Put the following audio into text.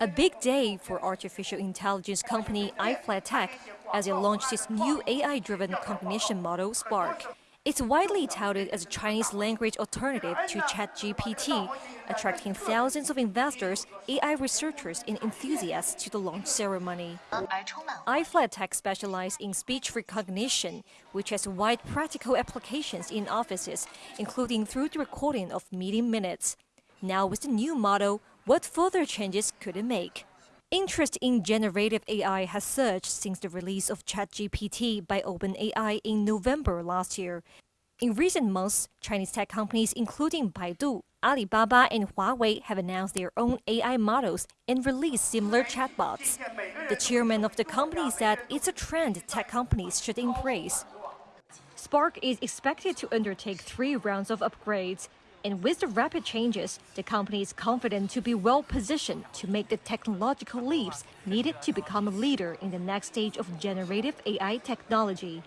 A big day for artificial intelligence company iFlytek as it launched its new AI-driven cognition model, Spark. It's widely touted as a Chinese language alternative to ChatGPT, attracting thousands of investors, AI researchers, and enthusiasts to the launch ceremony. iFlytek specializes in speech recognition, which has wide practical applications in offices, including through the recording of meeting minutes. Now with the new model, what further changes could it make? Interest in generative AI has surged since the release of ChatGPT by OpenAI in November last year. In recent months, Chinese tech companies including Baidu, Alibaba, and Huawei have announced their own AI models and released similar chatbots. The chairman of the company said it's a trend tech companies should embrace. Spark is expected to undertake three rounds of upgrades, and with the rapid changes, the company is confident to be well positioned to make the technological leaps needed to become a leader in the next stage of generative AI technology.